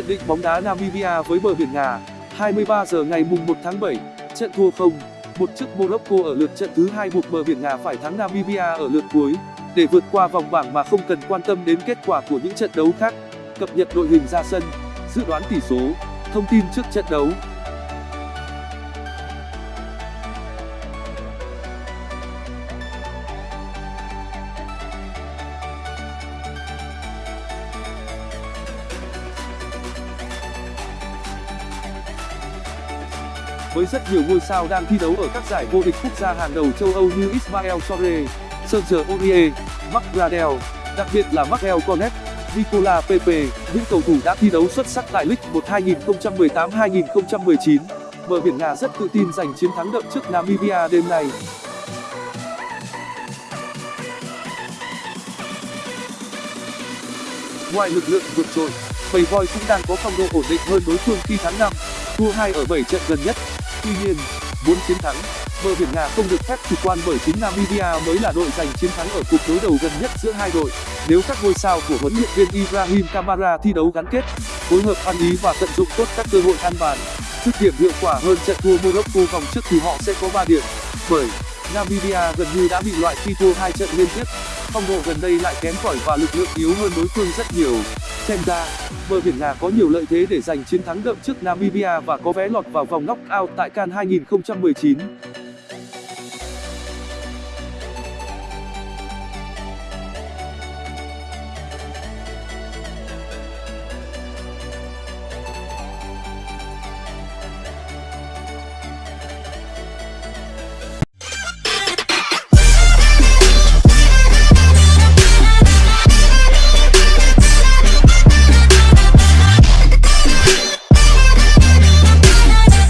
Nhận định bóng đá Namibia với bờ biển Ngà 23 giờ ngày mùng 1 tháng 7 Trận thua không, Một chức Morocco ở lượt trận thứ hai buộc bờ biển Ngà phải thắng Namibia ở lượt cuối. Để vượt qua vòng bảng mà không cần quan tâm đến kết quả của những trận đấu khác, cập nhật đội hình ra sân, dự đoán tỷ số. Thông tin trước trận đấu. Với rất nhiều ngôi sao đang thi đấu ở các giải vô địch quốc gia hàng đầu châu Âu như Ismael Sorre, Serge Aurier, Marc Gradel, đặc biệt là Markel Cornet, Nicola Pepe, những cầu thủ đã thi đấu xuất sắc tại League 1 2018-2019. Bờ biển nga rất tự tin giành chiến thắng đậm trước Namibia đêm nay. Ngoài lực lượng vượt trội, bầy voi cũng đang có phong độ ổn định hơn đối phương khi thắng 5, thua 2 ở 7 trận gần nhất. Tuy nhiên, muốn chiến thắng, bờ biển nga không được phép chủ quan bởi chính Namibia mới là đội giành chiến thắng ở cuộc đối đầu gần nhất giữa hai đội. Nếu các ngôi sao của huấn luyện viên Ibrahim Kamara thi đấu gắn kết, phối hợp ăn ý và tận dụng tốt các cơ hội ăn bàn, dứt điểm hiệu quả hơn trận thua Morocco vòng trước thì họ sẽ có 3 điểm. Bởi Namibia gần như đã bị loại khi thua hai trận liên tiếp, phong độ gần đây lại kém cỏi và lực lượng yếu hơn đối phương rất nhiều. Xem ra, bờ biển nga có nhiều lợi thế để giành chiến thắng đậm trước Namibia và có vé lọt vào vòng knock-out tại CAN 2019.